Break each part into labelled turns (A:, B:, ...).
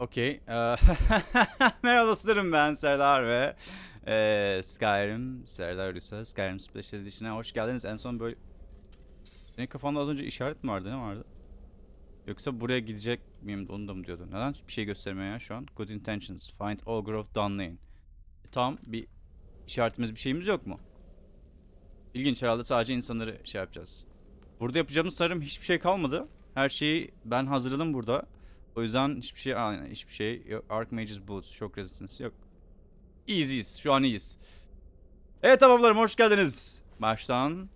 A: Okey. Eee, Merhaba dostlarım ben Serdar ve eee, Skyrim, Serdar Ulusa, Skyrim Special Edition'a hoş geldiniz. En son böyle... Senin kafanda az önce işaret mi vardı? Ne vardı? Yoksa buraya gidecek miyim onu da mı diyordun? Neden bir şey göstermiyor ya şu an? Good intentions. Find Ogre of Dunlane. E, tamam bir işaretimiz bir şeyimiz yok mu? İlginç herhalde sadece insanları şey yapacağız. Burada yapacağımız sarım hiçbir şey kalmadı. Her şeyi ben hazırladım burada. O yüzden hiçbir şey aynen hiçbir şey yok. Archmage's Boots, Shock Resistance yok. Easy'iz. Şu an iyiyiz. Evet tamamlarım hoş geldiniz. Baştan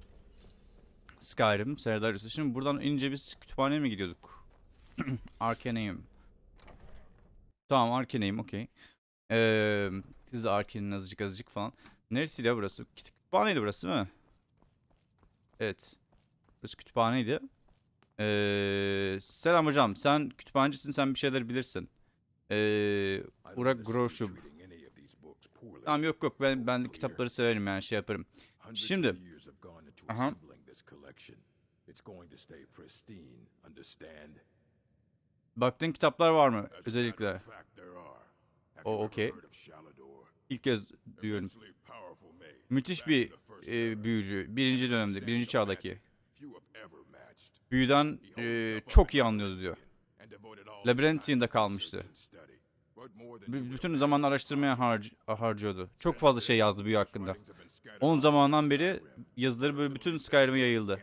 A: Skyrim, Serdar Yusuf. Şimdi buradan ince biz kütüphaneye mi gidiyorduk? Arcaneum. Tamam Arcaneum okey. Ee, siz de Arcane'in azıcık azıcık falan. Neresiydi ya burası? Kütüphaneydi burası değil mi? Evet. Burası kütüphaneydi. Ee, selam hocam. Sen kütüphanecisin. Sen bir şeyler bilirsin. Ee, Urak Groşub. Tamam yok yok ben ben kitapları severim yani şey yaparım. Şimdi- Aha.
B: Aha.
A: Baktığın kitaplar var mı özellikle? O, okey. İlk kez duyuyorum. Müthiş bir e, büyücü. Birinci dönemde, birinci çağdaki. Büyüden e, çok iyi anlıyordu diyor. Labyrinthine kalmıştı. B- bütün zamanını araştırmaya harc- harcıyordu. Çok fazla şey yazdı büyü hakkında. Onun zamanından beri yazıları böyle bütün Skyrim'e yayıldı.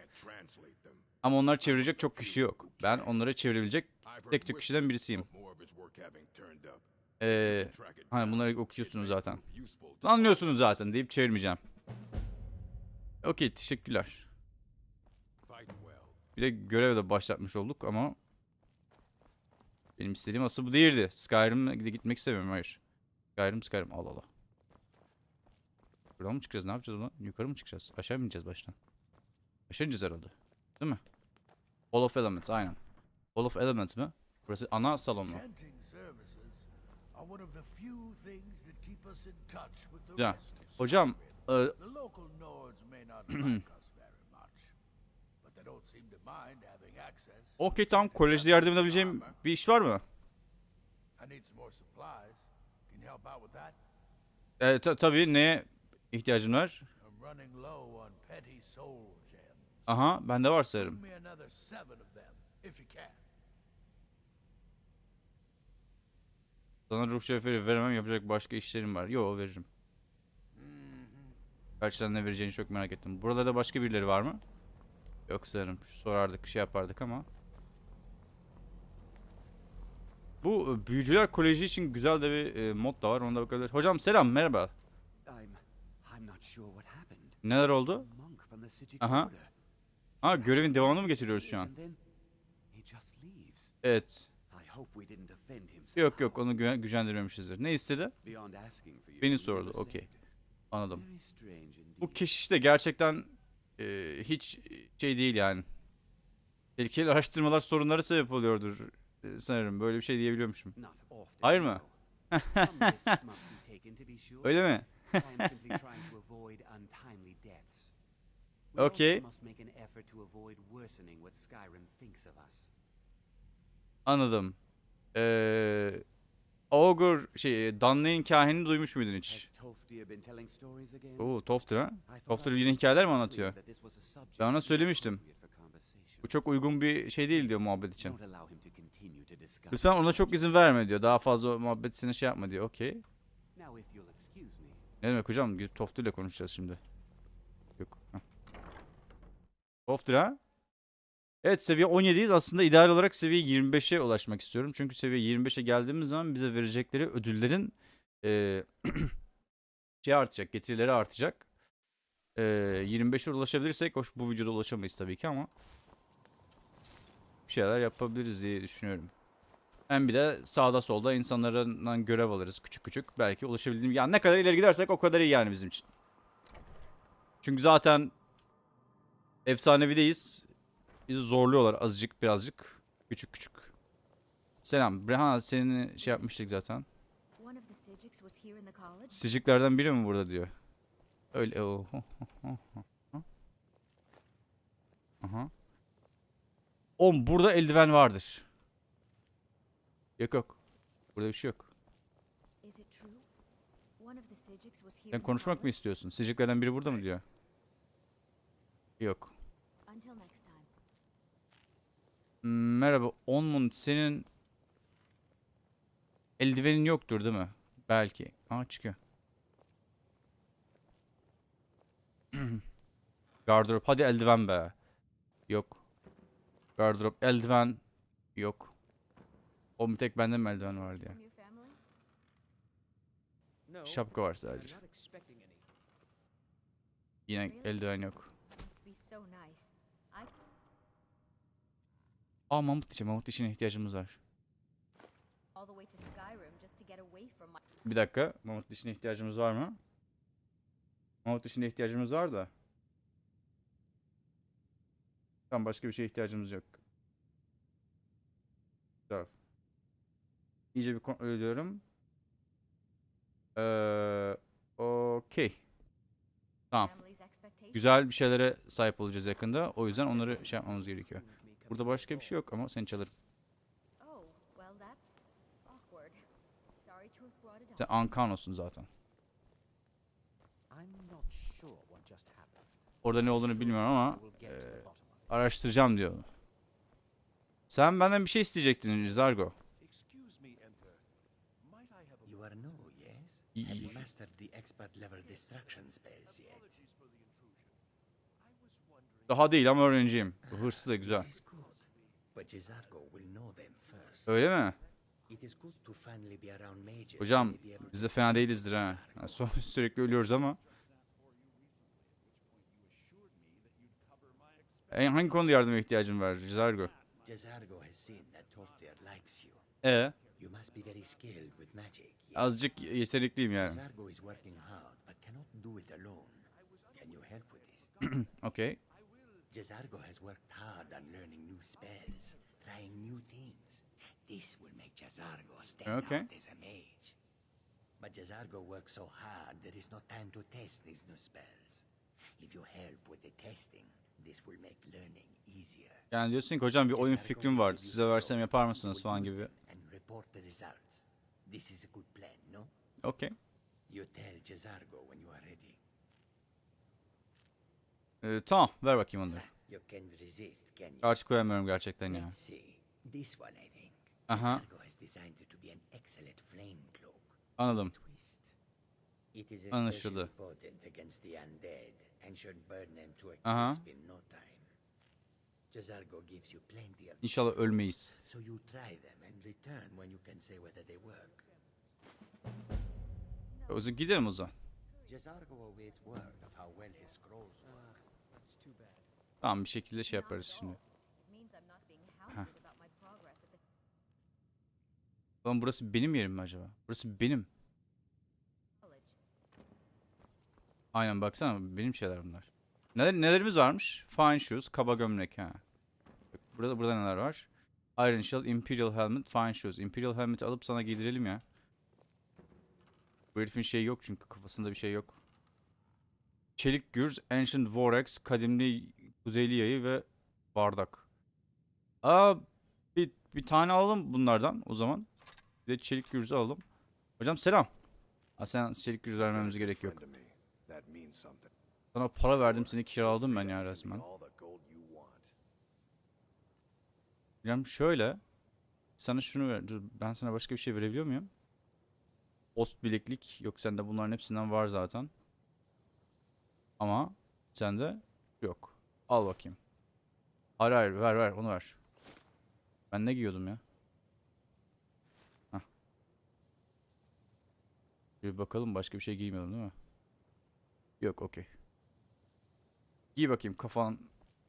A: Ama onları çevirecek çok kişi yok. Ben onları çevirebilecek tek tük kişiden birisiyim. Ee, hani bunları okuyorsunuz zaten. Anlıyorsunuz zaten deyip çevirmeyeceğim. Okey teşekkürler. Bir de görev de başlatmış olduk ama benim istediğim asıl bu değildi. Skyrim'e gitmek istemiyorum hayır. Skyrim Skyrim Allah Allah. Buradan mı çıkacağız ne yapacağız ulan? Yukarı mı çıkacağız? Aşağı mı ineceğiz baştan? Aşağı ineceğiz herhalde. Değil mi? Hall of Elements aynen. Hall of Elements mi? Burası ana salon mu?
C: Of
A: Hocam e, okey tamam kolejde yardım edebileceğim bir iş var mı? E, ta- tabii neye ihtiyacın var? Aha bende var sanırım. Sana ruh şerefleri veremem yapacak başka işlerim var. Yo veririm. Gerçekten ne vereceğini çok merak ettim. Burada da başka birileri var mı? Yok sanırım. Sorardık şey yapardık ama. Bu e, büyücüler koleji için güzel de bir e, mod da var. Ona da bakabilir. Hocam selam merhaba. Neler oldu? Aha. Ha görevin devamını mı getiriyoruz şu an? Evet. Yok yok onu güven- gücendirmemişizdir. Ne istedi? Beni sordu. Okey. Anladım. Bu keşiş de gerçekten e, hiç şey değil yani. Tehlikeli araştırmalar sorunlara sebep oluyordur e, sanırım. Böyle bir şey diyebiliyormuşum. Hayır mı? Öyle mi? Okay. Anladım. Ee, Ogre şey Dunlane kahinini duymuş muydun hiç?
D: Toftir?
A: Oo Tofter ha?
D: I
A: yine hikayeler mi anlatıyor? Ben ona söylemiştim. Bu çok uygun bir şey değil diyor muhabbet için. Lütfen ona çok izin verme diyor. Daha fazla muhabbetine şey yapma diyor. Okey. Ne demek hocam? Gidip Tofter ile konuşacağız şimdi. Yok. heh. Tofter ha? Evet seviye 17'yiz. Aslında ideal olarak seviye 25'e ulaşmak istiyorum. Çünkü seviye 25'e geldiğimiz zaman bize verecekleri ödüllerin eee şey artacak, getirileri artacak. Eee 25'e ulaşabilirsek, hoş bu videoda ulaşamayız tabii ki ama bir şeyler yapabiliriz diye düşünüyorum. Hem bir de sağda solda insanlardan görev alırız küçük küçük. Belki ulaşabildiğim... Yani ne kadar ileri gidersek o kadar iyi yani bizim için. Çünkü zaten efsanevideyiz. Bizi zorluyorlar azıcık birazcık. Küçük küçük. Selam. Breha seni şey yapmıştık zaten. Siciklerden biri mi burada diyor. Öyle o. Aha. Oğlum burada eldiven vardır. Yok yok. Burada bir şey yok. Sen konuşmak mı istiyorsun? Siciklerden biri burada mı diyor? Yok.
E: Until next time.
A: Hmm, Merhaba. Onmund senin eldivenin yoktur değil mi? Belki. Aa çıkıyor. Gardırop. Hadi eldiven be. Yok. Gardırop. Eldiven. Yok. O bir tek bende mi eldiven var diye.
E: From your family?
D: No,
A: Şapka var sadece. Yine eldiven yok.
E: Must be so nice. I
A: Aa mamut dişi. Mamut dişine ihtiyacımız var. Bir dakika. Mamut dişine ihtiyacımız var mı? Mamut dişine ihtiyacımız var da. Tamam başka bir şeye ihtiyacımız yok. Güzel. İyice bir kontrol ediyorum. Ee, okey. Tamam. Güzel bir şeylere sahip olacağız yakında. O yüzden onları şey yapmamız gerekiyor. Burada başka bir şey yok ama seni çalarım.
E: Oh,
A: Sen. Ankanos'un zaten. Orada ne olduğunu bilmiyorum ama
D: it.
A: araştıracağım diyor. Sen benden bir şey isteyecektin Zargo. Daha değil ama öğrenciyim. Bu hırslı da güzel. Öyle mi? Hocam biz de fena değilizdir ha. Yani sü- sürekli ölüyoruz ama. En hangi konuda yardıma ihtiyacın var Zargo?
B: Jizargo has seen that Toftir likes you.
A: E azıcık yetenekliyim yani.
B: Jizargo Jizargo has worked hard on learning new spells, trying new things. This will make Jazargo stand
A: Okay.
B: out as a mage. But Jazargo works so hard there is no time to test these new spells. If you help with the testing, this will make learning easier.
A: Yani diyorsun ki hocam bir oyun
B: Jazargo
A: fikrim var. Size versem yapar mısınız falan gibi.
B: And report the results. This is a good plan, no?
A: Okey.
B: You tell Jazargo when you are ready.
A: Ee, tamam ver bakayım onları. Karşı koyamıyorum gerçekten ya.
B: Cloak.
A: Anladım. Anlaşıldı. Aha. İnşallah ölmeyiz. O zaman gidelim o zaman. Tamam bir şekilde şey yaparız şimdi.
E: the
A: Lan burası benim yerim mi acaba? Burası benim. Aynen baksana benim şeyler bunlar. Neler, nelerimiz varmış? Fine shoes, kaba gömlek ha. Burada burada neler var? Iron Shell, Imperial Helmet, Fine Shoes. Imperial Helmet'i alıp sana giydirelim ya. Bu herifin şeyi yok çünkü kafasında bir şey yok. Çelik gürz, Ancient Vorax, kadimli kuzeyli yayı ve bardak. Aa bir, bir tane alalım bunlardan o zaman. Bir de çelik gürzü alalım. Hocam selam. Ha sen çelik gürz vermemize gerek yok. Sana para verdim seni kiraladım ben ya resmen. Hocam şöyle. Sana şunu ver. Dur, ben sana başka bir şey verebiliyor muyum? Post bileklik. Yok sende bunların hepsinden var zaten. Ama sende yok. Al bakayım. Hayır hayır ver ver onu ver. Ben ne giyiyordum ya? Hah. Bir bakalım başka bir şey giymiyordum değil mi? Yok okey. Giy bakayım kafan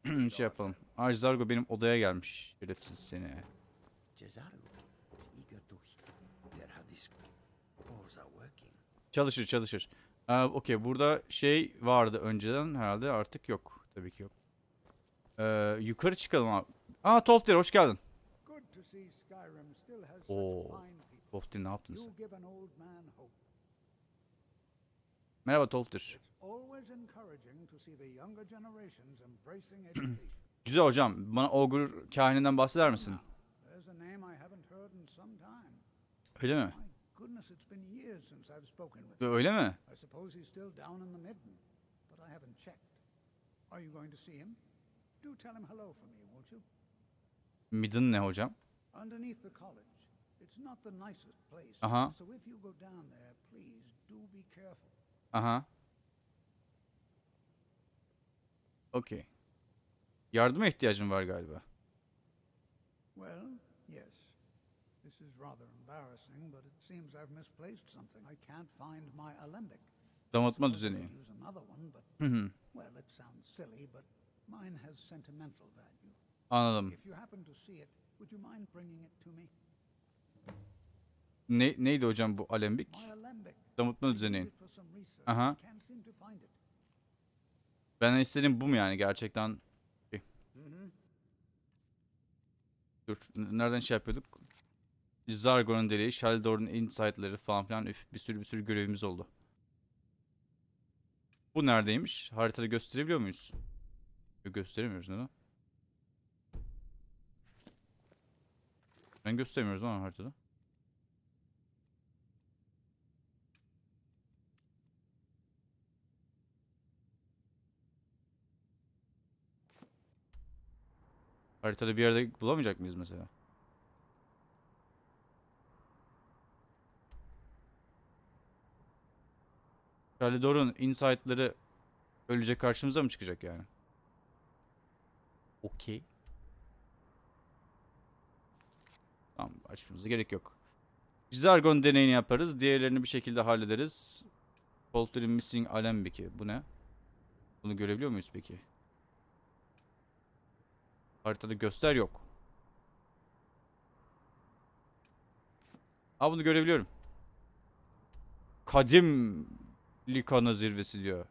A: şey yapalım. Ajzargo benim odaya gelmiş. Şerefsiz seni. Çalışır çalışır. Ee, Okey burada şey vardı önceden herhalde artık yok. Tabii ki yok. Ee, yukarı çıkalım abi. Aa Tolfter hoş geldin. Oo. Tolfter ne yaptın sen? Merhaba Tolfter.
F: It's always encouraging to see the younger generations embracing education.
A: Güzel hocam. Bana Ogre kahininden bahseder misin? Öyle mi?
F: My goodness, it's been years since I've spoken with him.
A: Öyle mi?
F: I suppose he's still down in the midden, but I haven't checked. Are you going to see him? Do tell him hello for me, won't you?
A: Midden ne hocam?
F: Underneath the college. It's not the nicest place. So if you go down there, please do be careful.
A: Aha. Okey. Yardıma ihtiyacım var galiba.
F: Well, is rather embarrassing, but it seems I've misplaced something. I can't find my alembic.
A: Damatma
F: Suppose I
A: düzeni.
F: could Use another one, but
A: Hı hı.
F: well, it sounds silly, but mine has sentimental value.
A: Anladım.
F: If you happen to see it, would you mind bringing it to me?
A: Ne, neydi hocam bu alembik? Damıtma düzeni.
F: it.
A: Ben istediğim bu mu yani gerçekten? Dur. Nereden şey yapıyorduk? Zargon'un deliği, Shaldor'un insight'ları falan filan üf, bir sürü bir sürü görevimiz oldu. Bu neredeymiş? Haritada gösterebiliyor muyuz? Gösteremiyoruz neden? Ben gösteremiyoruz ama haritada. Haritada bir yerde bulamayacak mıyız mesela? Kalidor'un insight'ları ölecek karşımıza mı çıkacak yani? Okey. Tamam açmamıza gerek yok. Zargon deneyini yaparız. Diğerlerini bir şekilde hallederiz. Polter'in Missing Alembik'i. Bu ne? Bunu görebiliyor muyuz peki? Haritada göster yok. Aa bunu görebiliyorum. Kadim Likana zirvesi diyor.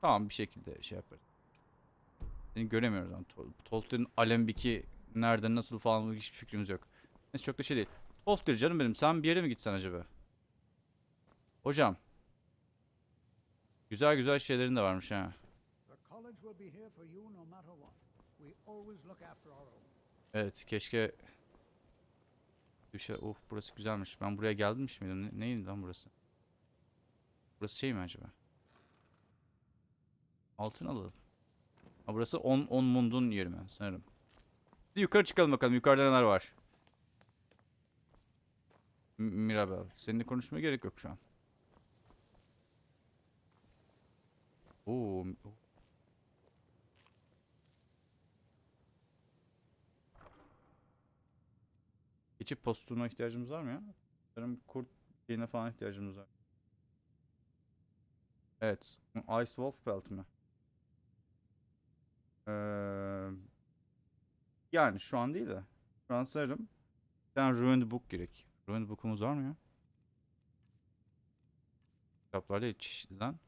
A: Tamam bir şekilde şey yaparız. Seni göremiyoruz lan. Tol Tolkier'in Alembik'i nerede nasıl falan hiçbir fikrimiz yok. Neyse çok da şey değil. Tolkien canım benim sen bir yere mi gitsen acaba? Hocam. Güzel güzel şeylerin de varmış ha. Evet keşke bir şey of burası güzelmiş. Ben buraya gelmiş miydim? Ne, neydi lan burası? Burası şey mi acaba? Altın alalım. Ha burası 10 10 mundun yeri mi sanırım. Bir yukarı çıkalım bakalım. Yukarıda neler var? M- Mirabel, seninle konuşmaya gerek yok şu an. Oo, Geçip postuna ihtiyacımız var mı ya? Sanırım kurt şeyine falan ihtiyacımız var. Evet. Ice Wolf Belt mi? Ee, yani şu an değil de. Şu an sanırım tane Ruined Book gerek. Ruined Book'umuz var mı ya? Kitaplar değil çeşitliden.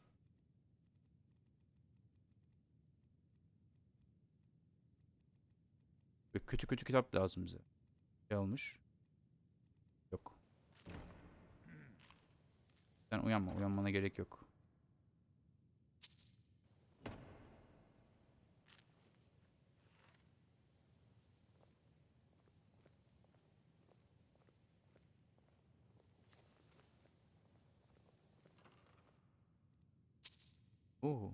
A: Böyle kötü kötü kitap lazım bize. Şey olmuş. Sen uyanma. Uyanmana gerek yok. Oo.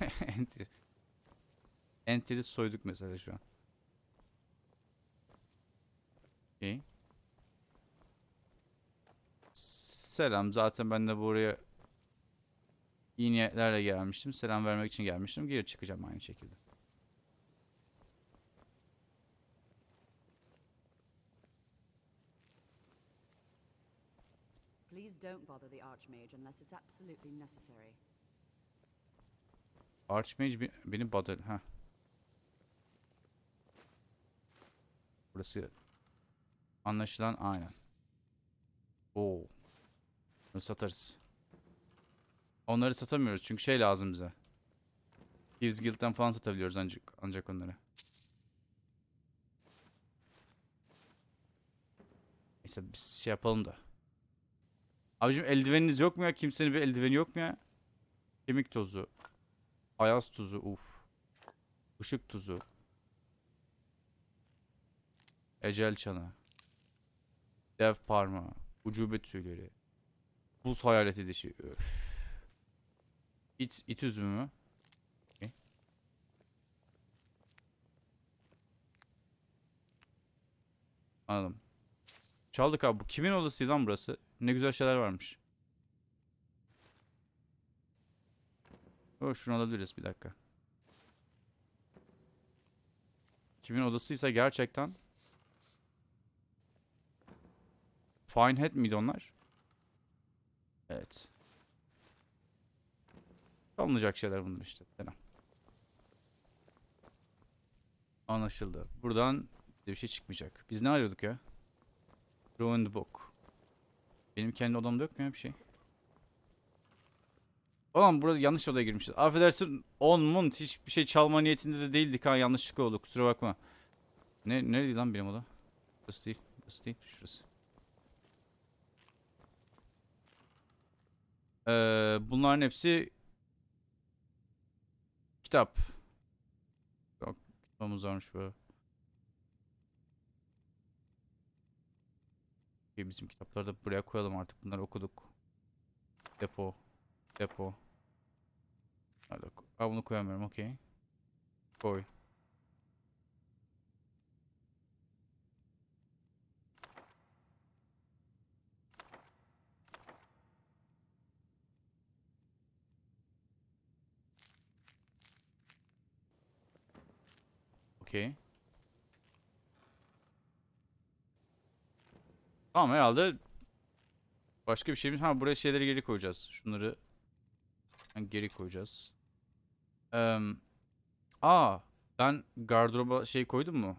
A: Enter. Enter'i soyduk mesela şu an. Okey. Selam. Zaten ben de buraya iyi niyetlerle gelmiştim. Selam vermek için gelmiştim. Geri çıkacağım aynı şekilde.
G: Please don't bother the Archmage unless it's absolutely necessary.
A: Archmage be- beni bother... Ha. Burası anlaşılan aynen. Oo. Bunu satarız. Onları satamıyoruz çünkü şey lazım bize. Thieves Guild'den falan satabiliyoruz ancak, ancak onları. Neyse biz şey yapalım da. Abicim eldiveniniz yok mu ya? Kimsenin bir eldiveni yok mu ya? Kemik tozu. Ayaz tuzu uf. Işık tuzu. Ecel çanı. Dev parmağı. Ucube tüyleri. Buz hayaleti dişi. Öf. İt, it üzümü mü? Anladım. Çaldık abi. Bu kimin odasıydı lan burası? Ne güzel şeyler varmış. Oh, şunu alabiliriz bir dakika. Kimin odasıysa gerçekten. Fine Head miydi onlar? Evet. Alınacak şeyler bunlar işte. Selam. Anlaşıldı. Buradan bir şey çıkmayacak. Biz ne arıyorduk ya? Ruined Book. Benim kendi odamda yok mu ya bir şey? Ulan burada yanlış odaya girmişiz. Affedersin on mun hiçbir şey çalma niyetinde de değildik ha yanlışlıkla oldu kusura bakma. Ne nereydi lan benim oda? Burası değil. Burası değil. Şurası. Ee, bunların hepsi kitap. Yok, kitabımız varmış. İyi, bizim kitapları da buraya koyalım artık. Bunları okuduk. Depo. Depo. Hadi bunu koyamıyorum. Okey. Koy. Okey. Tamam herhalde başka bir şeyimiz... Ha buraya şeyleri geri koyacağız. Şunları geri koyacağız. Eee aa ben gardıroba şey koydum mu?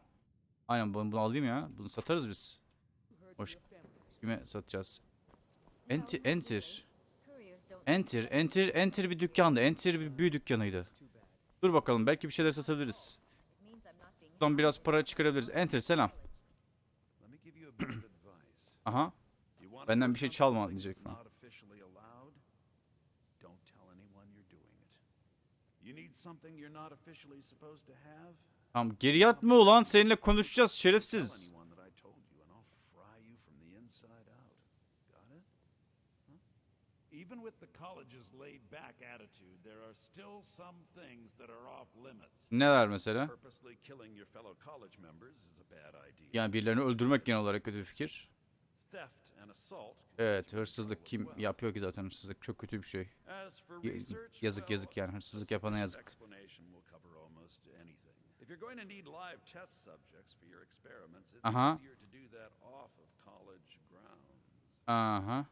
A: Aynen bunu, bunu alayım ya. Bunu satarız biz. Hoş. Kime satacağız? Enter, enter. Enter, enter, enter bir dükkandı. Enter bir büyü dükkanıydı. Dur bakalım belki bir şeyler satabiliriz. Buradan biraz para çıkarabiliriz. Enter selam. Aha. Benden bir şey çalma diyecek
H: have,
A: Tamam geri yatma ulan seninle konuşacağız şerefsiz.
H: anyone that I told you and I'll fry you from the inside out. Got it?
C: Even with the college's laid back attitude, there are still some things that are off limits.
A: Neler mesela?
H: Purposely killing your fellow college members is a bad idea.
A: Yani birilerini öldürmek genel olarak kötü bir fikir.
H: Theft and assault. can
A: Evet hırsızlık kim yapıyor ki zaten hırsızlık çok kötü bir şey. Yazık yazık yani hırsızlık yapana yazık.
H: explanation will cover almost anything. If you're going to need live test subjects for your experiments, it's
A: Aha.
H: easier to do that off of college grounds.
A: Aha.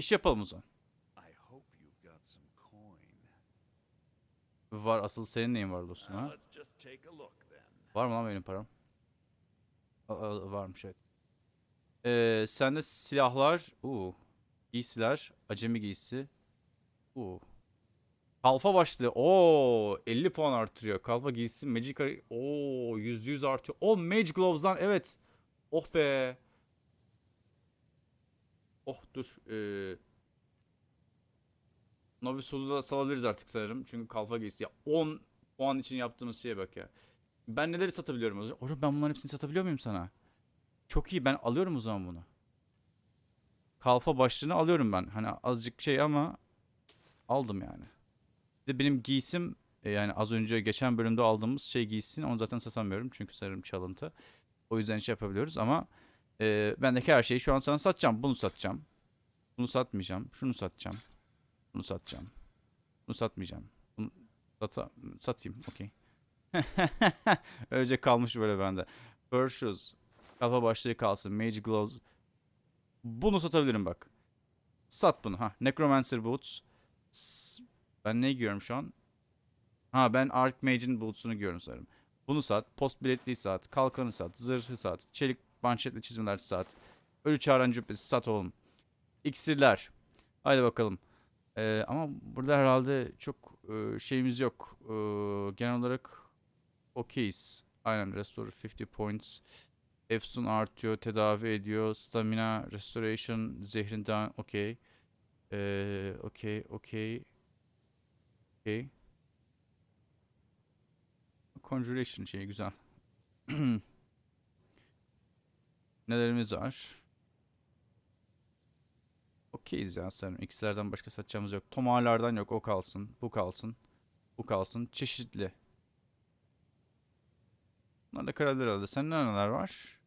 A: İş yapalım o zaman. Var asıl senin neyin var dostum ha? Var mı lan benim param? Aa, varmış evet. Ee, sende silahlar, uu, giysiler, acemi giysisi, uu. Kalfa başlığı, oo 50 puan artırıyor. Kalfa giysisi, magic, oo %100 artıyor. O mage gloves'dan evet. Oh be. Oh dur. Ee, Novice Soul'u da salabiliriz artık sanırım. Çünkü kalfa giysisi. Ya 10 puan için yaptığımız şeye bak ya. Ben neleri satabiliyorum o zaman? Oğlum ben bunların hepsini satabiliyor muyum sana? Çok iyi ben alıyorum o zaman bunu. Kalfa başlığını alıyorum ben. Hani azıcık şey ama aldım yani. Bir de benim giysim e, yani az önce geçen bölümde aldığımız şey giysin onu zaten satamıyorum çünkü sanırım çalıntı. O yüzden şey yapabiliyoruz ama e, bendeki her şeyi şu an sana satacağım. Bunu satacağım. Bunu satmayacağım. Şunu satacağım. Bunu satacağım. Bunu satmayacağım. Bunu sata satayım. Okey. Öylece kalmış böyle bende. Fur shoes. Kalfa başlığı kalsın. Mage gloves. Bunu satabilirim bak. Sat bunu. Ha. Necromancer boots. Ben ne giyiyorum şu an? Ha ben Archmage'in boots'unu giyiyorum sanırım. Bunu sat. Post biletliği sat. Kalkanı sat. Zırhı sat. Çelik manşetli çizmeler sat. Ölü çağıran cübbesi sat oğlum. İksirler. Haydi bakalım. Ee, ama burada herhalde çok e, şeyimiz yok. Ee, genel olarak okeyiz. Aynen restore 50 points. Efsun artıyor, tedavi ediyor. Stamina, restoration, zehrinden okey. Ee, okey, okey. Okey. Conjuration şeyi güzel. Nelerimiz var? Okeyiz ya sanırım. X'lerden başka satacağımız yok. Tomarlardan yok. O kalsın. Bu kalsın. Bu kalsın. Çeşitli. Bunlar da karalar herhalde. Sende neler var?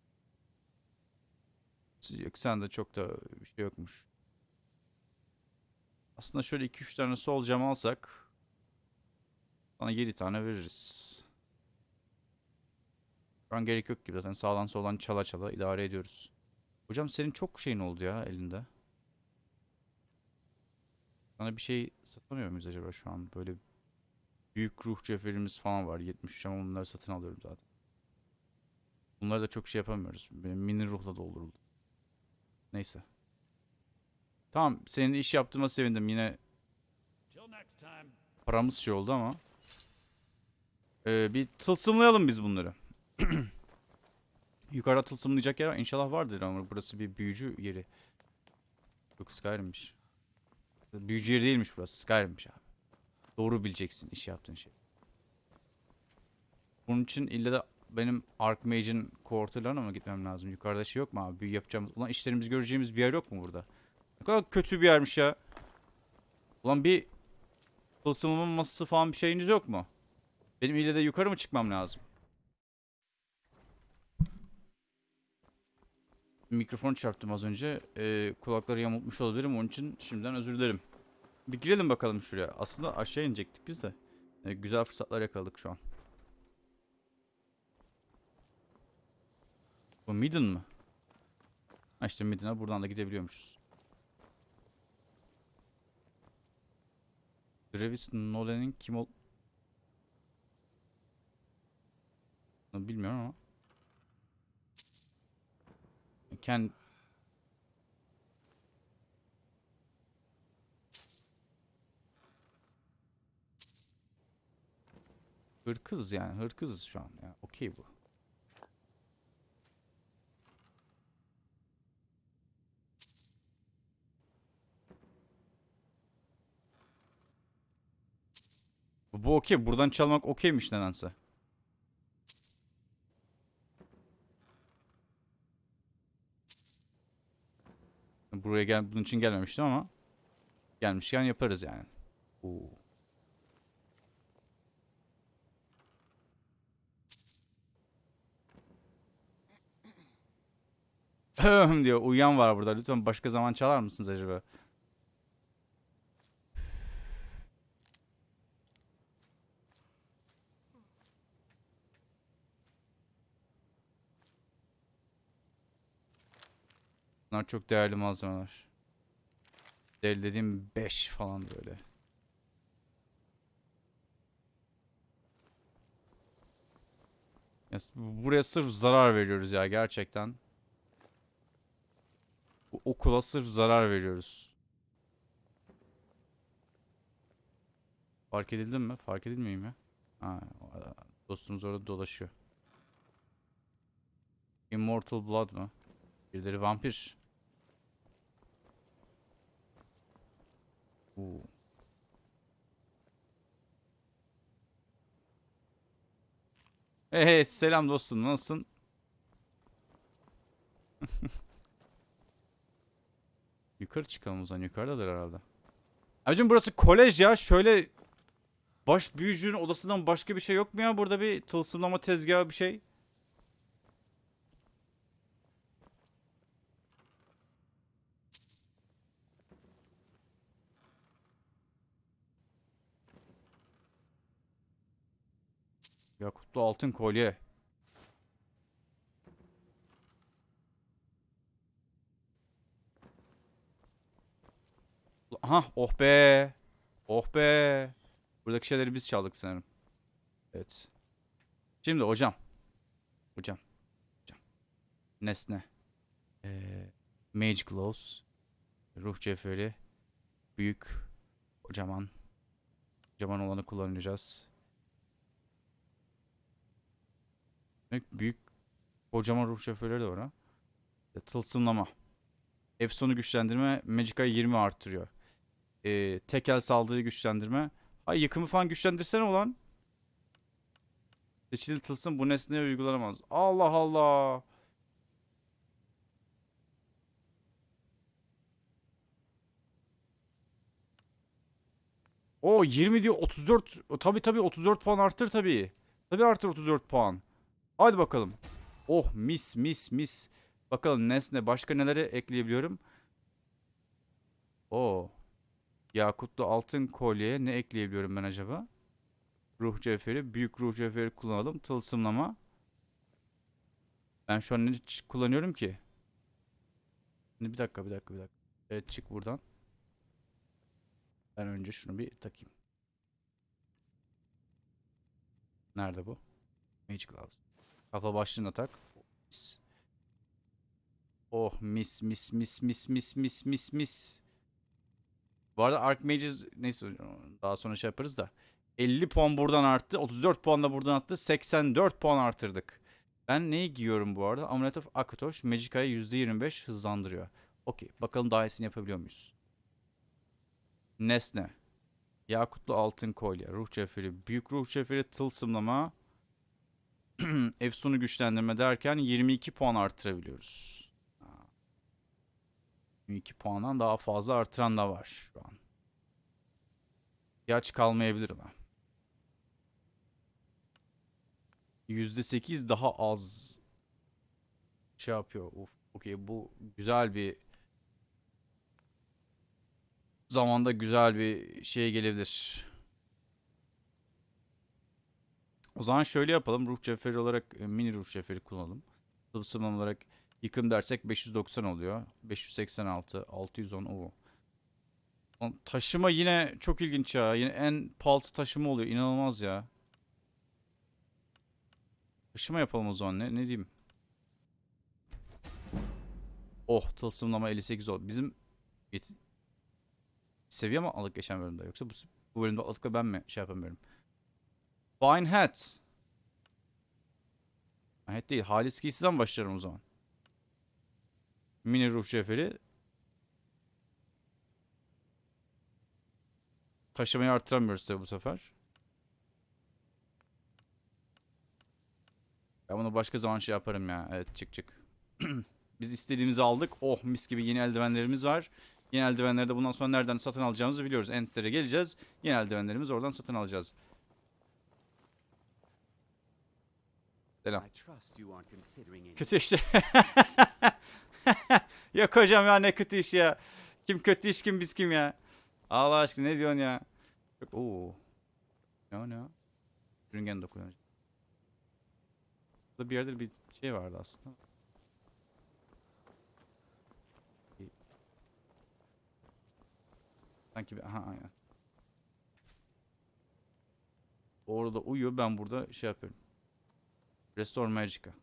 A: Yok sende çok da bir şey yokmuş. Aslında şöyle 2-3 tane sol cam alsak sana 7 tane veririz. Şu an gerek yok gibi zaten sağdan soldan çala çala idare ediyoruz. Hocam senin çok şeyin oldu ya elinde. Sana bir şey satamıyor muyuz acaba şu an? Böyle büyük ruh cevherimiz falan var. 73 ama bunları satın alıyorum zaten. Bunları da çok şey yapamıyoruz. Benim mini ruhla dolduruldu. Neyse. Tamam senin iş yaptığıma sevindim. Yine paramız şey oldu ama. Ee, bir tılsımlayalım biz bunları. Yukarıda tılsımlayacak yer var. İnşallah vardır ama burası bir büyücü yeri. Yok Skyrim'miş. Büyücü yeri değilmiş burası. Skyrim'miş abi. Doğru bileceksin iş yaptığın şey. Bunun için illa da benim Archmage'in quarterlarına mı gitmem lazım? Yukarıda şey yok mu abi? Büyü yapacağımız. Ulan işlerimizi göreceğimiz bir yer yok mu burada? Ne kadar kötü bir yermiş ya. Ulan bir tılsımımın masası falan bir şeyiniz yok mu? Benim ille de yukarı mı çıkmam lazım? Mikrofon çarptım az önce. Ee, kulakları yamultmuş olabilirim. Onun için şimdiden özür dilerim. Bir girelim bakalım şuraya. Aslında aşağı inecektik biz de. Ee, güzel fırsatlar yakaladık şu an. Bu Midden mı? Ha işte Midden'a buradan da gidebiliyormuşuz. Travis Nolan'in kim ol... Bilmiyorum ama. Kend... Hırkızız yani. Hırkızız şu an. Ya. Okey. Bu, bu okey. Buradan çalmak okeymiş nedense. Buraya gel bunun için gelmemiştim ama gelmişken yaparız yani. Oo. Ahem diyor. Uyuyan var burada. Lütfen başka zaman çalar mısınız acaba? Bunlar çok değerli malzemeler. Değerli dediğim 5 falan böyle. Buraya sırf zarar veriyoruz ya gerçekten. Bu okula sırf zarar veriyoruz. Fark edildim mi? Fark. Ha, o- dostumuz orada dolaşıyor. Immortal Blood mı? Birileri vampir. Oo. Hey selam dostum nasılsın? Yukarı çıkalım o zaman yukarıdadır herhalde. Abicim burası kolej ya şöyle baş büyücünün odasından başka bir şey yok mu ya burada bir tılsımlama tezgahı bir şey? Yakutlu altın kolye. Aha oh be. Oh be. Buradaki şeyleri biz çaldık sanırım. Evet. Şimdi hocam. Hocam. Hocam. Nesne. Ee, Mage Gloves. Ruh cevheri. Büyük. Kocaman. Kocaman olanı kullanacağız. Demek büyük kocaman ruh şoförleri de var ha. Tılsımlama. Efson'u güçlendirme Magica'yı 20 arttırıyor. E, tekel saldırı güçlendirme. Ay yıkımı falan güçlendirsene ulan. Seçili tılsım bu nesneye uygulanamaz. Allah Allah. O 20 diyor 34. O, Tabii tabii 34 puan arttır tabii. Tabii artır 34 puan. Hadi bakalım. Oh mis mis mis. Bakalım nesne başka nelere ekleyebiliyorum. Oo. Yakutlu altın kolyeye ne ekleyebiliyorum ben acaba? Ruh cevheri, büyük ruh cevheri kullanalım. Tılsımlama. Ben şu an ne kullanıyorum ki? Şimdi bir dakika, bir dakika, bir dakika. Evet çık buradan. Ben önce şunu bir takayım. Nerede bu? Magic Gloves. Kafa başlığına tak. Oh mis mis mis mis mis mis mis mis. Bu arada Archmages neyse daha sonra şey yaparız da. 50 puan buradan arttı. 34 puan da buradan arttı. 84 puan artırdık. Ben neyi giyiyorum bu arada? Amulet of Akatosh Magica'yı %25 hızlandırıyor. Okey. Bakalım daha iyisini yapabiliyor muyuz? Nesne. Yakutlu altın kolye. Ruh cevheri. Büyük ruh cevheri tılsımlama. Efsun'u güçlendirme derken 22 puan artırabiliyoruz. Ha. 22 puandan daha fazla artıran da var şu an. İhtiyaç kalmayabilir ama. %8 daha az şey yapıyor. Uf, okey bu güzel bir zamanda güzel bir şey gelebilir. O zaman şöyle yapalım. Ruh cevheri olarak e, mini ruh cevheri kullanalım. Tılsım olarak yıkım dersek 590 oluyor. 586, 610 o. Taşıma yine çok ilginç ya. Yine en pahalısı taşıma oluyor. İnanılmaz ya. Taşıma yapalım o zaman. Ne, ne diyeyim? Oh tılsımlama 58 oldu. Bizim seviye mi aldık geçen bölümde yoksa bu, bu bölümde aldık ben mi şey yapamıyorum? Fine hat. Hat değil. Halis giysiden başlarım o zaman. Mini ruh cevheri. Taşımayı artıramıyoruz tabi bu sefer. Ben bunu başka zaman şey yaparım ya. Evet çık çık. Biz istediğimizi aldık. Oh mis gibi yeni eldivenlerimiz var. Yeni eldivenleri de bundan sonra nereden satın alacağımızı biliyoruz. Enter'e geleceğiz. Yeni eldivenlerimizi oradan satın alacağız. Selam. Kötü işte. Yok hocam ya ne kötü iş ya. Kim kötü iş kim biz kim ya. Allah aşkına ne diyorsun ya. Ooo. Ne o ne o? Sürüngen dokunuyor. Burada bir yerde bir şey vardı aslında. Sanki bir aha aynen. Orada uyuyor ben burada şey yapıyorum. Restore Magica.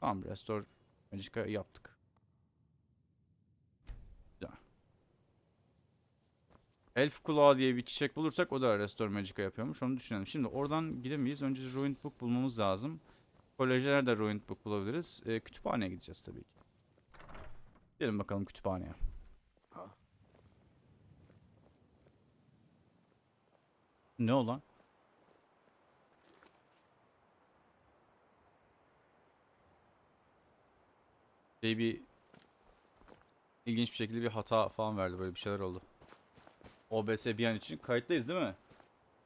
A: Tamam Restore Magica yaptık. Güzel. Elf kulağı diye bir çiçek bulursak o da Restore Magica yapıyormuş. Onu düşünelim. Şimdi oradan gidemeyiz. Önce Ruined Book bulmamız lazım. Kolejlerde Ruined Book bulabiliriz. Ee, kütüphaneye gideceğiz tabii ki. Gidelim bakalım kütüphaneye. Ne olan? Şey bir ilginç bir şekilde bir hata falan verdi böyle bir şeyler oldu. OBS bir an için kayıttayız değil mi?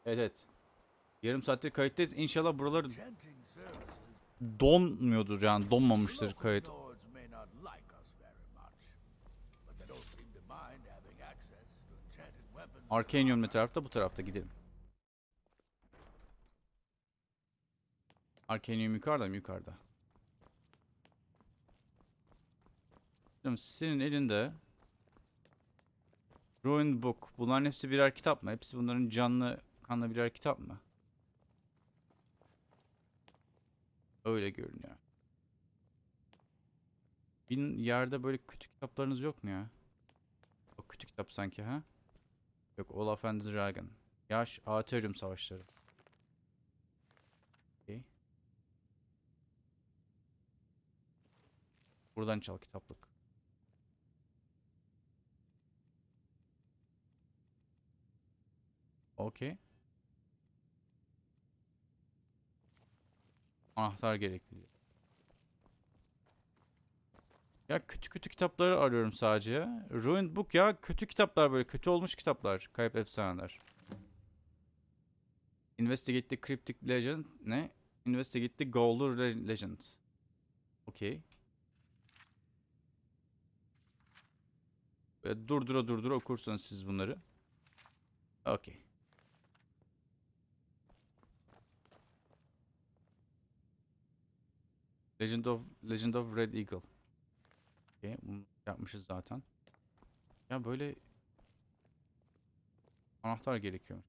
A: Evet evet. Yarım saattir kayıttayız. İnşallah buralar
H: Chanting services.
A: donmuyordur yani donmamıştır kayıt. Arcanium ne tarafta? Bu tarafta gidelim. Arcanium yukarıda mı? Yukarıda. Senin elinde Ruined Book. Bunların hepsi birer kitap mı? Hepsi bunların canlı kanlı birer kitap mı? Öyle görünüyor. Bir yerde böyle kötü kitaplarınız yok mu ya? O kötü kitap sanki ha? Yok Olaf and the Dragon. Yaş Aetheryum savaşları. Okey. Buradan çal kitaplık. Okey. Anahtar gerekli. Ya kötü kötü kitapları arıyorum sadece ya. Ruined Book ya kötü kitaplar böyle kötü olmuş kitaplar. Kayıp efsaneler. Investigate the Cryptic Legend ne? Investigate the Goldur Legend. Okey. Ve durdura durdura okursanız siz bunları. Okey. Legend of Legend of Red Eagle. Bunu yapmışız zaten. Ya böyle anahtar gerekiyor.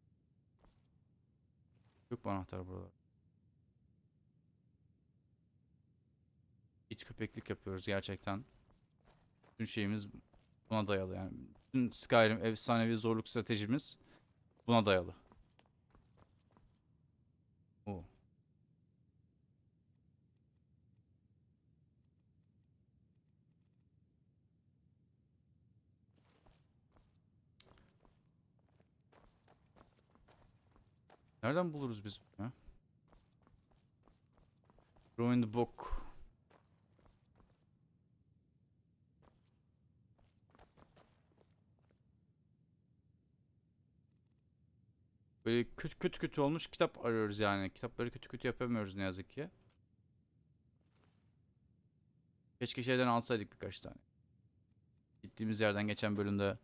A: Yok mu anahtar burada? İç köpeklik yapıyoruz gerçekten. Bütün şeyimiz buna dayalı yani. Bütün Skyrim efsanevi zorluk stratejimiz buna dayalı. Oo. Nereden buluruz biz bunu ya? Ruined Book. Böyle kötü kötü kötü olmuş kitap arıyoruz yani. Kitapları kötü kötü yapamıyoruz ne yazık ki. Keşke şeyden alsaydık birkaç tane. Gittiğimiz yerden geçen bölümde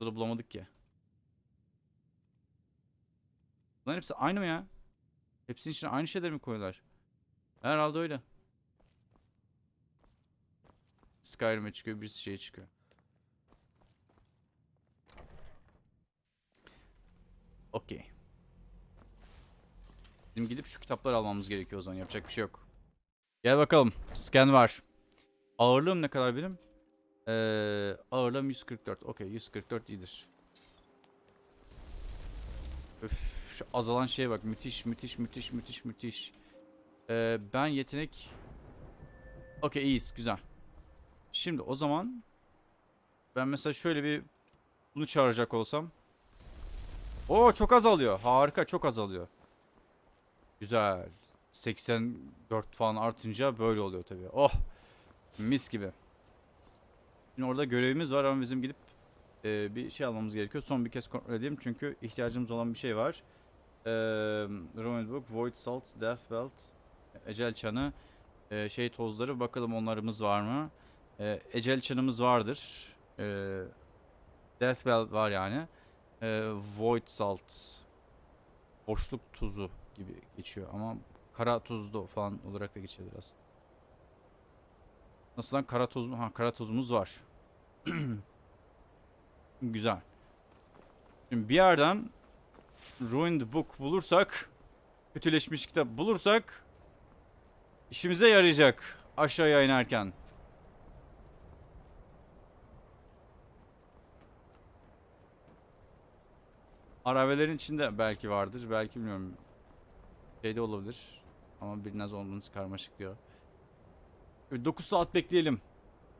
A: Burada bulamadık ki. Bunların hepsi aynı mı ya? Hepsinin içine aynı şeyleri mi koyuyorlar? Herhalde öyle. Skyrim'e çıkıyor, birisi şeye çıkıyor. Okey. Bizim gidip şu kitapları almamız gerekiyor o zaman. Yapacak bir şey yok. Gel bakalım. Scan var. Ağırlığım ne kadar benim? Ee, ağırlığım 144. Okey 144 iyidir. Öf, şu azalan şeye bak. Müthiş müthiş müthiş müthiş müthiş. Ee, ben yetenek... Okey iyiyiz güzel. Şimdi o zaman... Ben mesela şöyle bir... Bunu çağıracak olsam... Oo çok azalıyor. Harika çok azalıyor. Güzel. 84 falan artınca böyle oluyor tabii. Oh. Mis gibi. Şimdi orada görevimiz var ama bizim gidip e, bir şey almamız gerekiyor. Son bir kez kontrol edeyim çünkü ihtiyacımız olan bir şey var. E, Ruined Book, Void Salt, Death Belt, Ecel Çanı, e, şey tozları bakalım onlarımız var mı? E, Ecel Çanımız vardır. E, Death Belt var yani. E, Void Salt, boşluk tuzu gibi geçiyor ama kara tuzlu falan olarak da geçebilir aslında. Nasıl lan kara toz? Ha kara tozumuz var. Güzel. Şimdi bir yerden Ruined Book bulursak kötüleşmiş kitap bulursak işimize yarayacak aşağıya inerken. Arabelerin içinde belki vardır. Belki bilmiyorum. Şeyde olabilir. Ama biraz olmanız karmaşık diyor. 9 saat bekleyelim.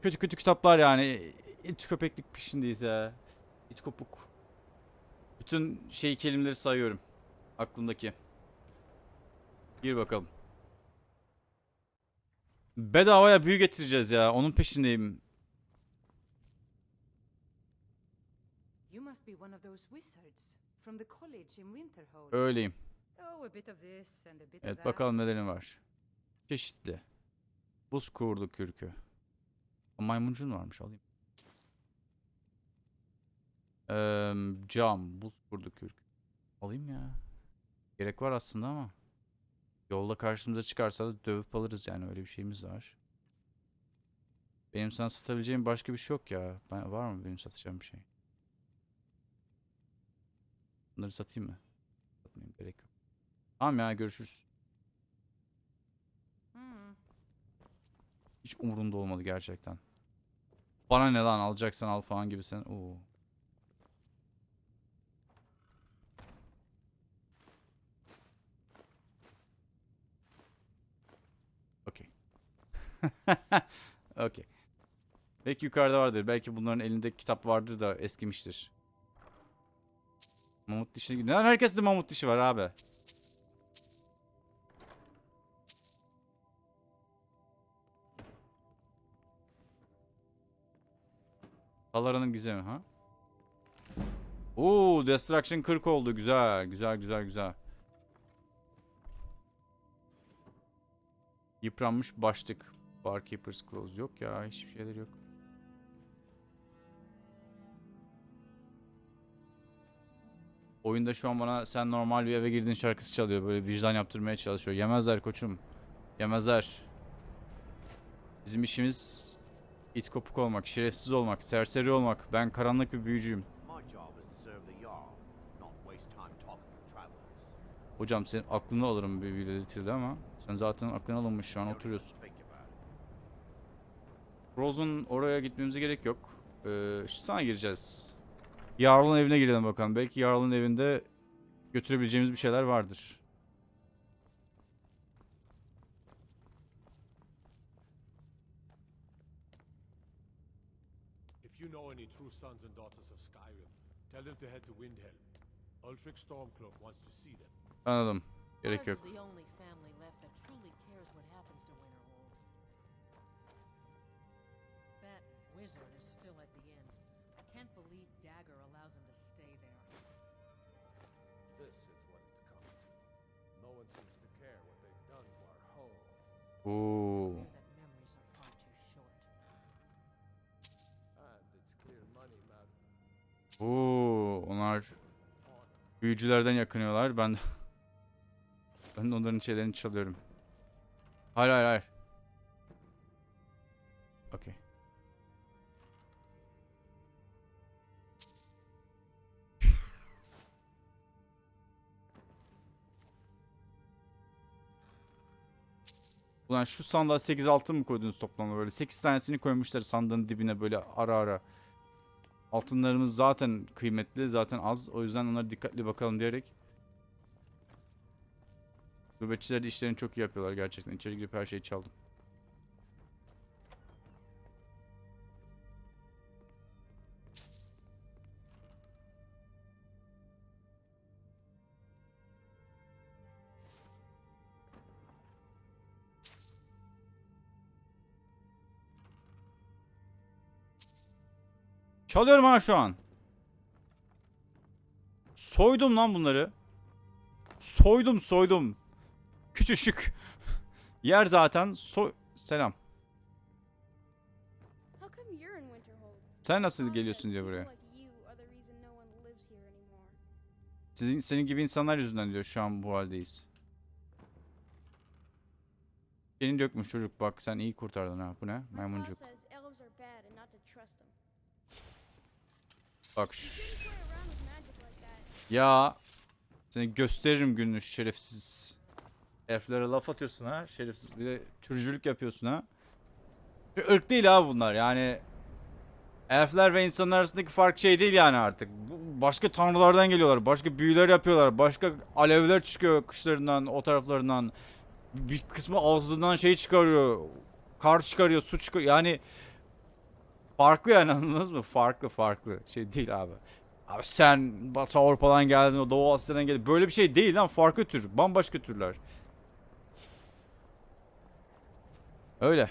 A: Kötü kötü kitaplar yani. İt köpeklik peşindeyiz ya. İt kopuk. Bütün şey kelimeleri sayıyorum. Aklımdaki. Gir bakalım. Bedavaya büyü getireceğiz ya. Onun peşindeyim.
I: You must be one of those wizards from the college in Winterhold.
A: Öyleyim.
I: Oh,
A: Evet bakalım nelerin var. Çeşitli. Buz kurdu kürkü. Maymuncun varmış alayım. Eee, cam, buz kurdu kürkü. Alayım ya. Gerek var aslında ama. Yolda karşımıza çıkarsa da dövüp alırız yani öyle bir şeyimiz var. Benim sana satabileceğim başka bir şey yok ya. Ben, var mı benim satacağım bir şey? Bunları satayım mı? Satmayayım gerek yok. Tamam ya görüşürüz.
I: Hmm.
A: Hiç umurunda olmadı gerçekten. Bana ne lan alacaksan al falan gibi sen. Oo. Okey. Belki yukarıda vardır. Belki bunların elinde kitap vardır da eskimiştir. Mamut dişi. Neden herkeste mamut dişi var abi? Kalara'nın gizemi ha? Oo, Destruction 40 oldu. Güzel, güzel, güzel, güzel. Yıpranmış başlık. Barkeeper's Clothes yok ya. Hiçbir şeyler yok. Oyunda şu an bana sen normal bir eve girdin şarkısı çalıyor. Böyle vicdan yaptırmaya çalışıyor. Yemezler koçum. Yemezler. Bizim işimiz it kopuk olmak, şerefsiz olmak, serseri olmak. Ben karanlık bir büyücüyüm. Hocam senin aklını alırım bir belirtildi ama sen zaten aklın alınmış şu an oturuyorsun. Rose'un oraya gitmemize gerek yok. Ee, şu sana gireceğiz. Jarl'ın evine girelim bakalım. Belki Jarl'ın evinde götürebileceğimiz bir şeyler vardır.
J: If you know any true sons and daughters of Skyrim, tell them to head to Windhelm. Ulfric Stormcloak wants to see them.
A: Anladım. Gerek yok.
J: Matters.
A: Oo, onlar büyücülerden yakınıyorlar. Ben de ben de onların şeylerini çalıyorum. Hayır hayır hayır. Okey. Ulan şu sandığa 8 altın mı koydunuz toplamda böyle? 8 tanesini koymuşlar sandığın dibine böyle ara ara. Altınlarımız zaten kıymetli, zaten az. O yüzden onlara dikkatli bakalım diyerek. Nöbetçiler de işlerini çok iyi yapıyorlar gerçekten. İçeri girip her şeyi çaldım. Çalıyorum ha şu an. Soydum lan bunları. Soydum soydum. Küçücük. Yer zaten. Soy... Selam. Sen nasıl geliyorsun diyor buraya. Sizin senin gibi insanlar yüzünden diyor şu an bu haldeyiz. Seni dökmüş çocuk bak sen iyi kurtardın ha. Bu ne? Maymuncuk.
E: says elves are bad and not to trust them.
A: Bak
E: You
A: şşş.
E: shouldn't play around with magic like that.
A: Ya. Seni gösteririm gününü şerefsiz. Elflere laf atıyorsun ha şerefsiz. Bir de türcülük yapıyorsun ha. Bir ırk değil abi bunlar yani. Elfler ve insanlar arasındaki fark şey değil yani artık. Başka tanrılardan geliyorlar. Başka büyüler yapıyorlar. Başka alevler çıkıyor kışlarından, o taraflarından. Bir kısmı ağzından şey çıkarıyor. Kar çıkarıyor, su çıkarıyor. Yani farklı yani anladınız mı? Farklı farklı. Şey değil abi. Abi sen Batı Avrupa'dan geldin, o Doğu Asya'dan geldin. Böyle bir şey değil lan. Farklı tür. Bambaşka türler. Öyle.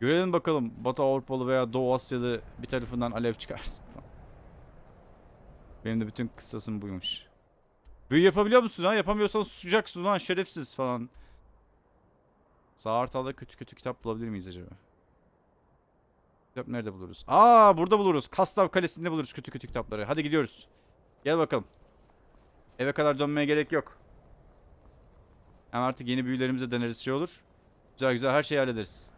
A: Görelim bakalım Batı Avrupalı veya Doğu Asyalı bir tarafından alev çıkarsın. Benim de bütün kıssasım buymuş. Büyü yapabiliyor musun ha? Yapamıyorsan susacaksın lan şerefsiz falan. Sağ hartalda kötü kötü kitap bulabilir miyiz acaba? Kitap nerede buluruz? Aa burada buluruz. Kastav Kalesi'nde buluruz kötü kötü kitapları. Hadi gidiyoruz. Gel bakalım. Eve kadar dönmeye gerek yok. Hem artık yeni büyülerimize deneriz şey olur. Güzel güzel her şeyi hallederiz.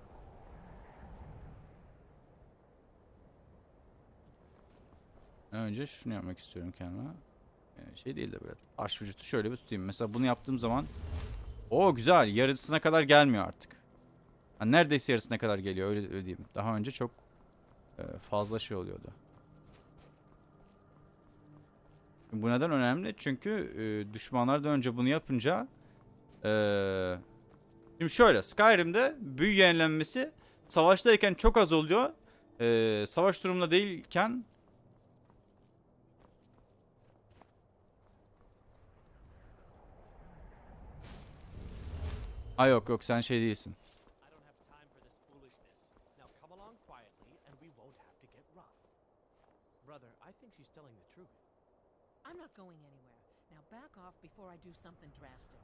A: Önce şunu yapmak istiyorum kendime. Ee, şey değil de böyle aş vücutu şöyle bir tutayım. Mesela bunu yaptığım zaman o güzel yarısına kadar gelmiyor artık. Ha, neredeyse yarısına kadar geliyor öyle, öyle diyeyim. Daha önce çok fazla şey oluyordu. Bu neden önemli? Çünkü e, düşmanlardan önce bunu yapınca e, şimdi şöyle Skyrim'de büyü yenilenmesi savaştayken çok az oluyor. E, savaş durumunda değilken Ha yok yok sen şey değilsin.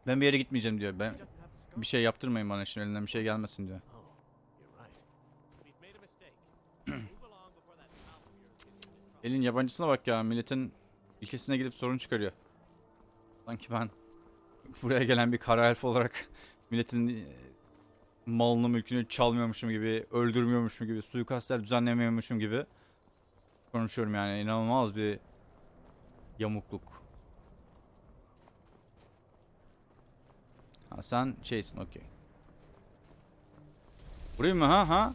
A: Ben bir yere gitmeyeceğim diyor. Ben bir şey yaptırmayın bana şimdi elinden bir şey gelmesin diyor. Elin yabancısına bak ya milletin ülkesine gidip sorun çıkarıyor. Sanki ben buraya gelen bir kara elf olarak milletin e, malını mülkünü çalmıyormuşum gibi, öldürmüyormuşum gibi, suikastler düzenlemiyormuşum gibi konuşuyorum yani inanılmaz bir yamukluk. Ha sen şeysin okey. Vurayım mı ha ha?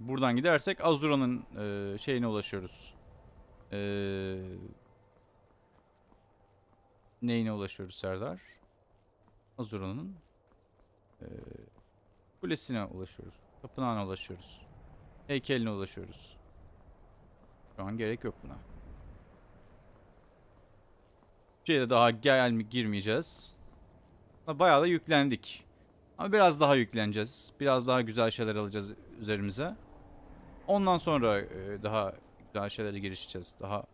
A: Buradan gidersek Azura'nın e, şeyine ulaşıyoruz. E, neyine ulaşıyoruz Serdar? Azura'nın e, kulesine ulaşıyoruz. Tapınağına ulaşıyoruz. Heykeline ulaşıyoruz. Şu an gerek yok buna. Şeye daha gel girmeyeceğiz. Bayağı da yüklendik. Ama biraz daha yükleneceğiz. Biraz daha güzel şeyler alacağız üzerimize. Ondan sonra e, daha güzel şeylere girişeceğiz. Daha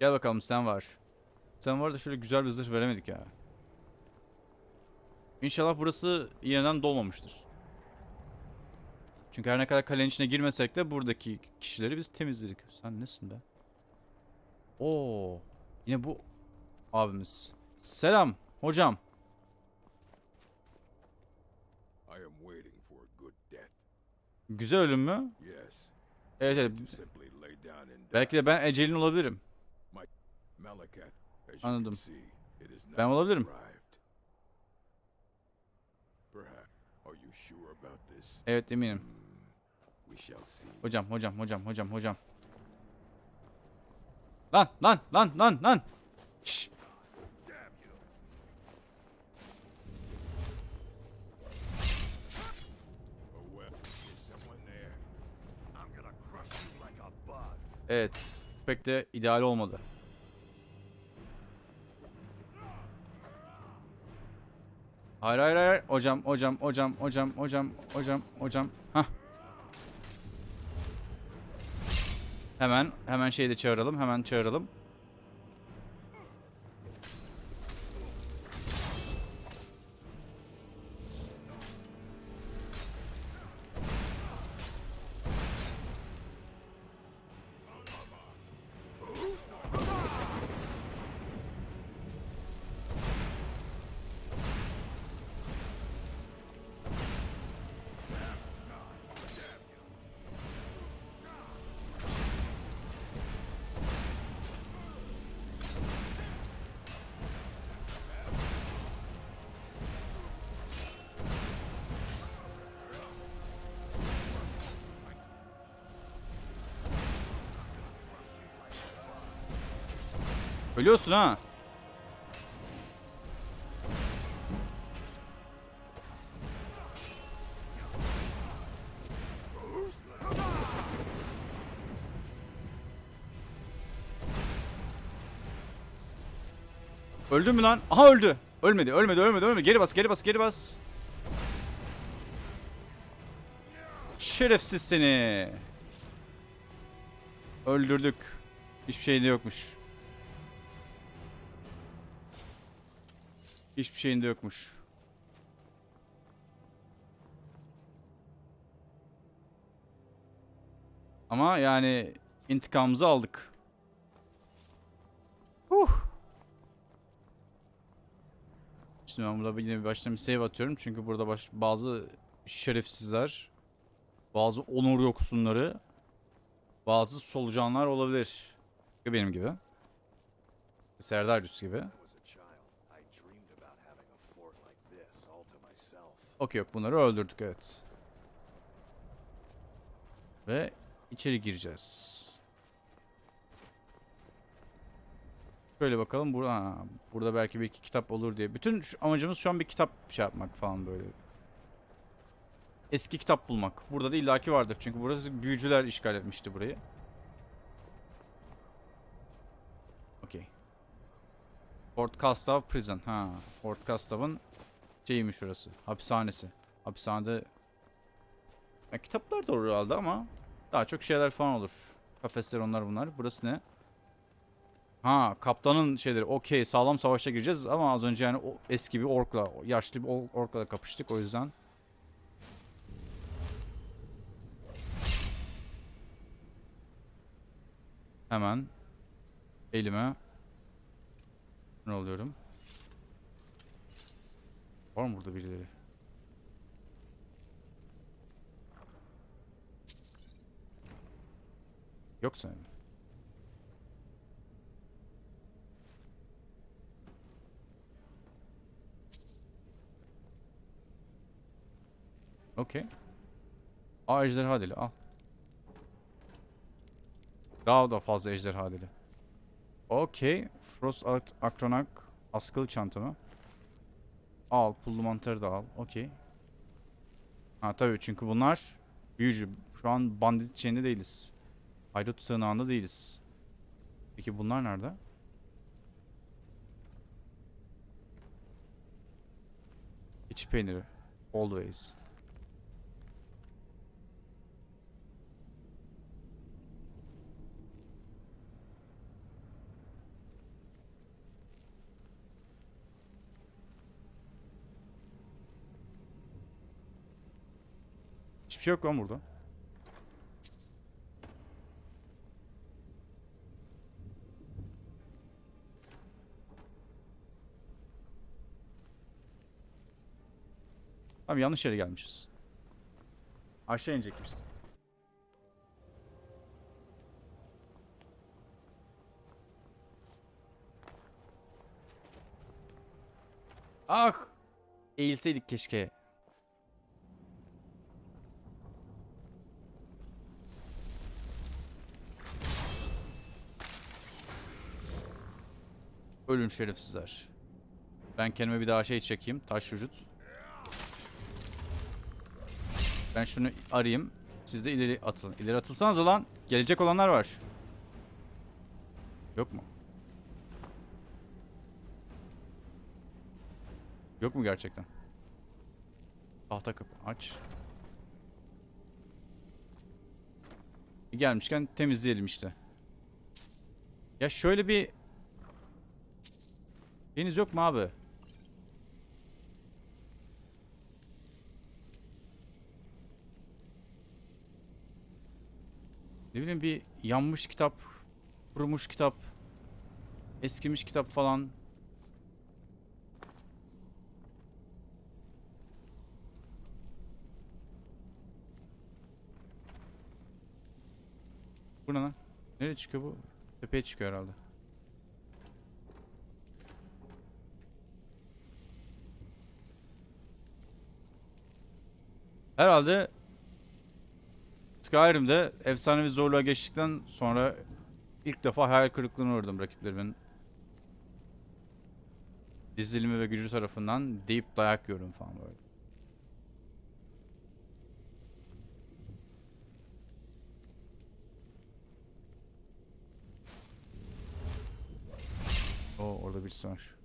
A: Gel bakalım sen var. Sen var da şöyle güzel bir zırh veremedik ya. İnşallah burası yeniden dolmamıştır. Çünkü her ne kadar kalenin içine girmesek de buradaki kişileri biz temizledik. Sen nesin be? Oo, yine bu abimiz. Selam hocam. Güzel ölüm mü? Evet evet. Belki de ben ecelin olabilirim. Anladım. Ben olabilirim. Evet eminim. Hocam hocam hocam hocam hocam. Lan lan lan lan lan.
K: Bug.
A: Evet. Pek de ideal olmadı. Hayır hayır hayır. Hocam hocam hocam hocam hocam hocam hocam. Hah. Hemen hemen şeyi de çağıralım. Hemen çağıralım. Ölüyorsun ha. Öldü mü lan? Aha öldü. Ölmedi, ölmedi, ölmedi, ölmedi. Geri bas, geri bas, geri bas. Şerefsiz seni. Öldürdük. Hiçbir şey de yokmuş. Hiçbir şeyin de yokmuş. Ama yani intikamımızı aldık. Huh. Şimdi ben burada yine bir baştan bir save atıyorum. Çünkü burada baş, bazı şerefsizler, bazı onur yoksunları, bazı solucanlar olabilir. Benim gibi. Serdarius gibi.
K: When I was a child, I dreamed about having a fort like this all to myself.
A: Okey yok bunları öldürdük evet. Ve içeri gireceğiz. Şöyle bakalım burada ha, burada belki bir iki kitap olur diye. Bütün şu- amacımız şu an bir kitap şey yapmak falan böyle. Eski kitap bulmak. Burada da illaki vardır çünkü burası büyücüler işgal etmişti burayı. Okey. Fort Castav Prison. Ha, Fort Castav'ın şeymiş orası. Hapishanesi. Hapishanede ya, kitaplar da herhalde ama daha çok şeyler falan olur. Kafesler onlar bunlar. Burası ne? Ha kaptanın şeyleri okey sağlam savaşa gireceğiz ama az önce yani o eski bir orkla yaşlı bir or- orkla da kapıştık o yüzden. Hemen elime ne oluyorum? Var mı burada birileri? Yok sanırım. Okey. Aa ejderha dili al. Daha da fazla ejderha dili. Okey. Frost Ak- Akronak askılı çantamı. Al. Pullu mantarı da al. Okey. Ha tabii çünkü bunlar büyücü. Şu an bandit şeyinde değiliz. Haydut sığınağında değiliz. Peki bunlar nerede? İç peyniri. Always. Hiçbir şey yok lan burada. Abi yanlış yere gelmişiz. Aşağı inecekmişiz. Ah! Eğilseydik keşke. Ölün şerefsizler. Ben kendime bir daha şey çekeyim. Taş vücut. Ben şunu arayayım. Siz de ileri atın. İleri atılsanız lan. Gelecek olanlar var. Yok mu? Yok mu gerçekten? Tahta kapı aç. Gelmişken temizleyelim işte. Ya şöyle bir Deniz yok mu abi? Ne bileyim bir yanmış kitap, kurumuş kitap, eskimiş kitap falan. Bu ne lan? Nereye çıkıyor bu? Tepeye çıkıyor herhalde. Herhalde Skyrim'de efsanevi zorluğa geçtikten sonra ilk defa hayal kırıklığına uğradım rakiplerimin. Dizilimi ve gücü tarafından deyip dayak yiyorum falan böyle. Oo orada birisi var.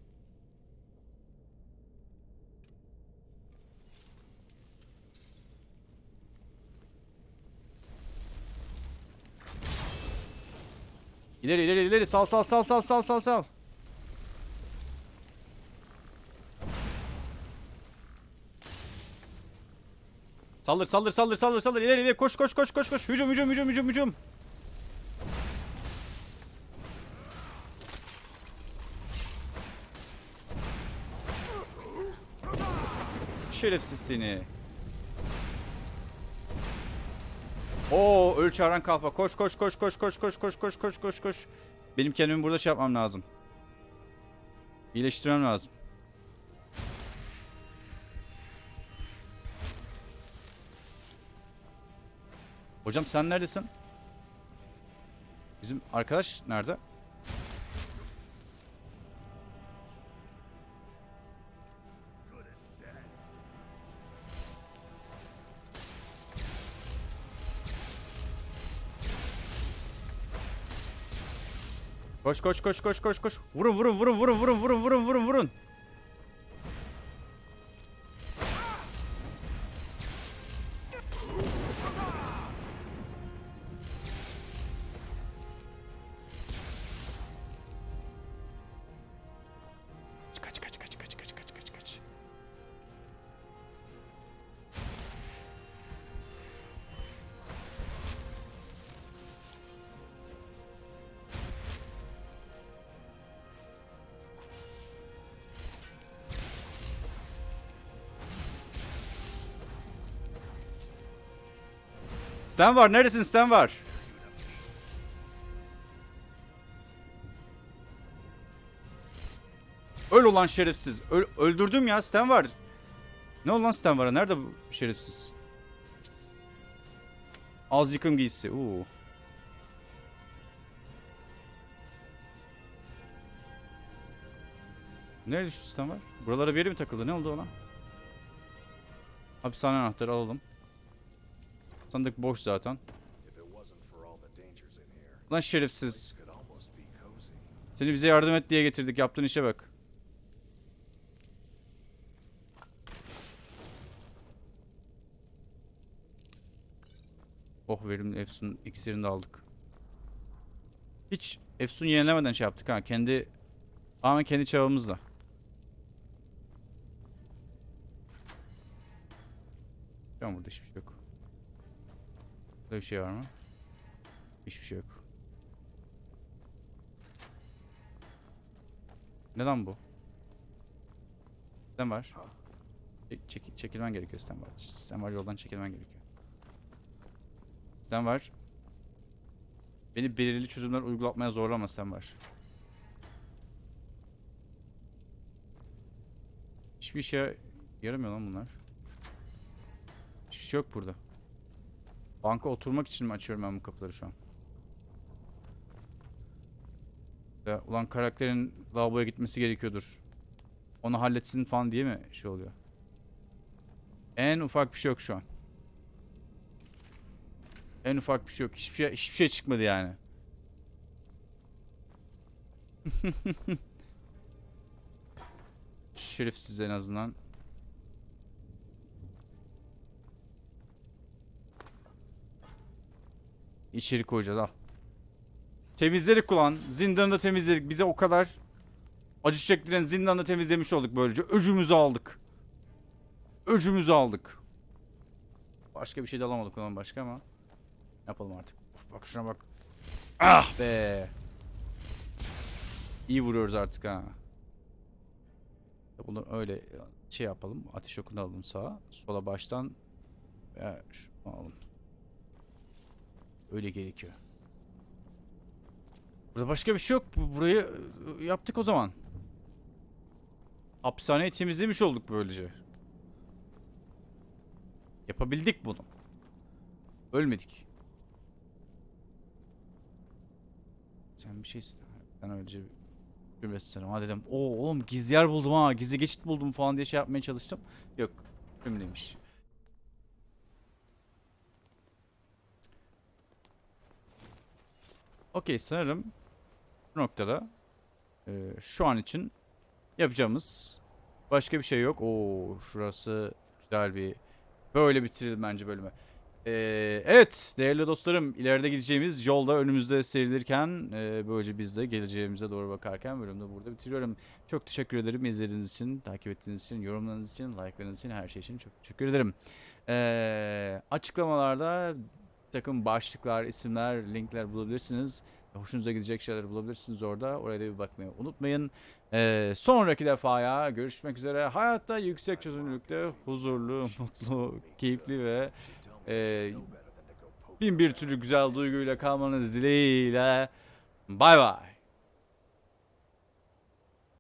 A: İleri ileri ileri sal sal sal sal sal sal sal. Saldır saldır saldır saldır saldır ileri ileri koş koş koş koş koş hücum hücum hücum hücum hücum. Şerefsiz seni. Oo öl çağıran kalfa. Koş koş koş koş koş koş koş koş koş koş koş. Benim kendimi burada şey yapmam lazım. İyileştirmem lazım. Hocam sen neredesin? Bizim arkadaş nerede? Koş koş koş koş koş koş. Vurun vurun vurun vurun vurun vurun vurun vurun vurun. Stan var. Neredesin Stan var? Öl olan şerefsiz. Öl- öldürdüm ya Stan var. Ne olan Stan var? Nerede bu şerefsiz? Az yıkım giysisi. Oo. Nerede şu Stan var? Buralara bir yere mi takıldı? Ne oldu ona? Hapishane anahtarı alalım. Sandık boş zaten. Lan şerefsiz. Seni bize yardım et diye getirdik. Yaptığın işe bak. Oh verimli Efsun iksirini de aldık. Hiç Efsun yenilemeden şey yaptık ha. Kendi tamamen kendi çabamızla. An burada hiçbir şey yok. Burada bir şey var mı? Hiçbir şey yok. Neden bu? Sen var. Çek, çek- çekilmen gerekiyor sen var. Sen var yoldan çekilmen gerekiyor. Sen var. Beni belirli çözümler uygulatmaya zorlama sen var. Hiçbir şey yaramıyor lan bunlar. Hiçbir şey yok burada. Banka oturmak için mi açıyorum ben bu kapıları şu an? Ya, ulan karakterin lavaboya gitmesi gerekiyordur. Onu halletsin falan diye mi şey oluyor? En ufak bir şey yok şu an. En ufak bir şey yok. Hiçbir şey, hiçbir şey çıkmadı yani. Şerefsiz en azından. İçeri koyacağız al. Temizledik ulan. Zindanı da temizledik. Bize o kadar acı çektiren zindanı da temizlemiş olduk böylece. Öcümüzü aldık. Öcümüzü aldık. Başka bir şey de alamadık ulan başka ama. Yapalım artık. Of, bak şuna bak. Ah be. İyi vuruyoruz artık ha. Bunu öyle şey yapalım. Ateş okunu alalım sağa. Sola baştan. Ve şunu alalım. Öyle gerekiyor. Burada başka bir şey yok. Bu- Burayı e, yaptık o zaman. Hapishaneyi temizlemiş olduk böylece. Yapabildik bunu. Ölmedik. Sen bir şeysin. Ben öylece bir ha dedim. Oo oğlum gizli yer buldum ha. Gizli geçit buldum falan diye şey yapmaya çalıştım. Yok. Ölmeymiş. Okey sanırım bu noktada e, şu an için yapacağımız başka bir şey yok. Oo şurası güzel bir böyle bitirelim bence bölümü. E, evet değerli dostlarım ileride gideceğimiz yolda önümüzde serilirken e, böylece biz de geleceğimize doğru bakarken bölümde burada bitiriyorum. Çok teşekkür ederim izlediğiniz için, takip ettiğiniz için, yorumlarınız için, like'larınız için, her şey için çok teşekkür ederim. E, açıklamalarda takım başlıklar, isimler, linkler bulabilirsiniz. Hoşunuza gidecek şeyler bulabilirsiniz orada. Oraya da bir bakmayı unutmayın. Ee, sonraki defaya görüşmek üzere. Hayatta yüksek çözünürlükte huzurlu, mutlu, keyifli ve e, bin bir türlü güzel duyguyla kalmanız dileğiyle. Bay bay.